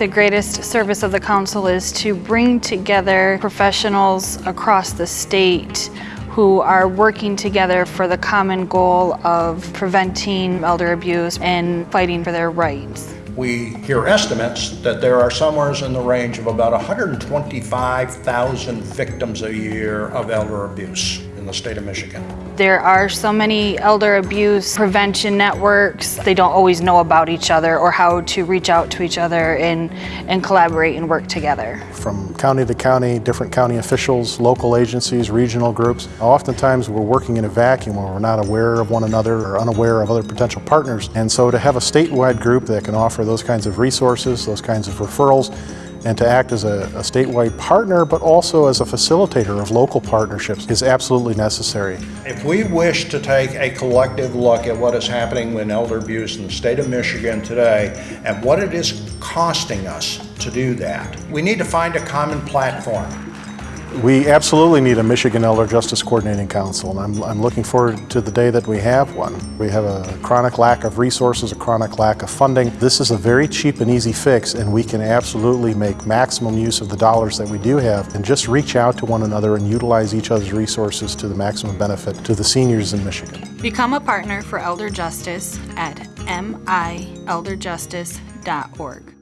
The greatest service of the council is to bring together professionals across the state who are working together for the common goal of preventing elder abuse and fighting for their rights. We hear estimates that there are somewhere in the range of about 125,000 victims a year of elder abuse in the state of Michigan. There are so many elder abuse prevention networks. They don't always know about each other or how to reach out to each other and, and collaborate and work together. From county to county, different county officials, local agencies, regional groups. Oftentimes we're working in a vacuum where we're not aware of one another or unaware of other potential partners. And so to have a statewide group that can offer those kinds of resources, those kinds of referrals, and to act as a, a, statewide partner, but also as a facilitator of local partnerships is absolutely necessary. If we wish to take a collective look at what is happening with elder abuse in the state of Michigan today and what it is costing us to do that, we need to find a common platform. We absolutely need a Michigan Elder Justice Coordinating Council, and I'm, I'm, looking forward to the day that we have one. We have a chronic lack of resources, a chronic lack of funding. This is a very cheap and easy fix, and we can absolutely make maximum use of the dollars that we do have and just reach out to one another and utilize each other's resources to the maximum benefit to the seniors in Michigan. Become a partner for Elder Justice at milderjustice.org.